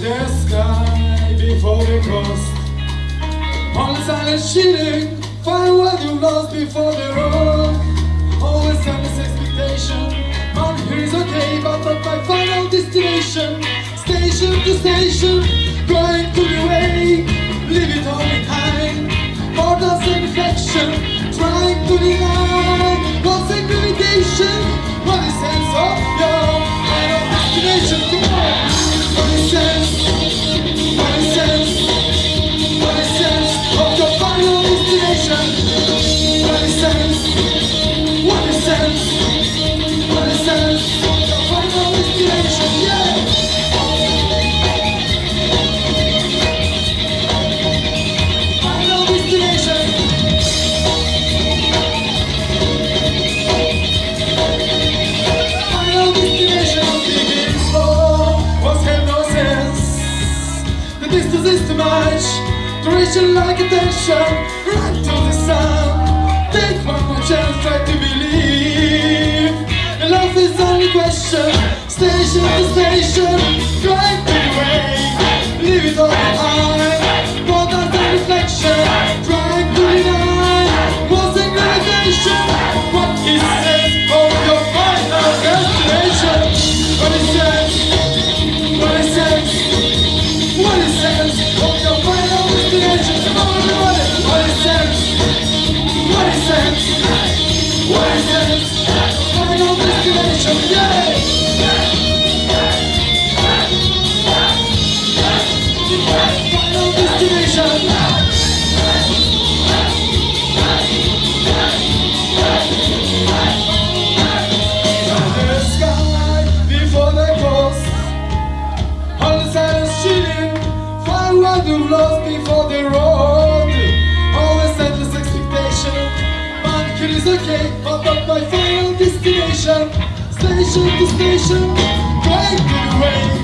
the sky before the coast. On silent shooting, find what you lost before the road. Always endless expectation. Man, here is okay, but not my final destination. Station to station, The distance is too much. Duration like attention. Right to the sun. Take one more chance, try to believe. And love is only question. Station to station. Drive to the way. Leave it all behind. More than the reflection. What is sense? Final destination, yeah! Is okay, but not my final destination. Station to station, way. It all